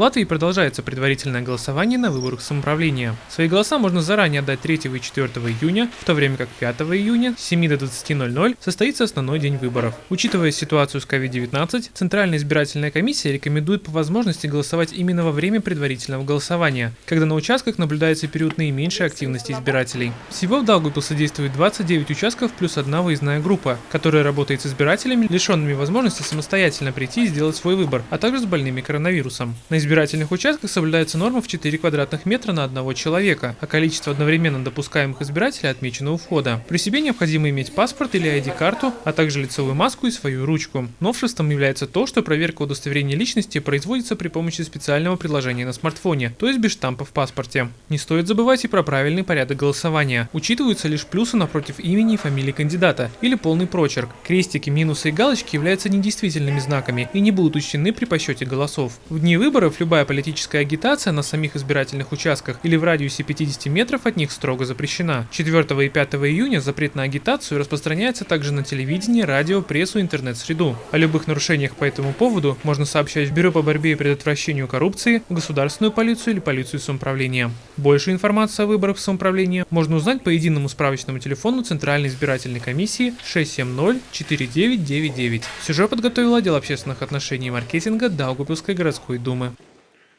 Латвии продолжается предварительное голосование на выборах самоуправления. Свои голоса можно заранее отдать 3 и 4 июня, в то время как 5 июня с 7 до 20.00 состоится основной день выборов. Учитывая ситуацию с COVID-19, Центральная избирательная комиссия рекомендует по возможности голосовать именно во время предварительного голосования, когда на участках наблюдается период наименьшей активности избирателей. Всего в Даугавпилсе действует 29 участков плюс одна выездная группа, которая работает с избирателями, лишенными возможности самостоятельно прийти и сделать свой выбор, а также с больными коронавирусом. На избирательных участках соблюдается норма в 4 квадратных метра на одного человека, а количество одновременно допускаемых избирателей отмечено у входа. При себе необходимо иметь паспорт или ID-карту, а также лицевую маску и свою ручку. Новшеством является то, что проверка удостоверения личности производится при помощи специального приложения на смартфоне, то есть без штампа в паспорте. Не стоит забывать и про правильный порядок голосования. Учитываются лишь плюсы напротив имени и фамилии кандидата или полный прочерк. Крестики, минусы и галочки являются недействительными знаками и не будут учтены при подсчете голосов. В дни выборов любая политическая агитация на самих избирательных участках или в радиусе 50 метров от них строго запрещена. 4 и 5 июня запрет на агитацию распространяется также на телевидение, радио, прессу интернет-среду. О любых нарушениях по этому поводу можно сообщать в Бюро по борьбе и предотвращению коррупции, государственную полицию или полицию самоуправления. Больше информации о выборах в самоуправление можно узнать по единому справочному телефону Центральной избирательной комиссии 670-4999. Сюжет подготовил отдел общественных отношений и маркетинга Даугупилской городской думы.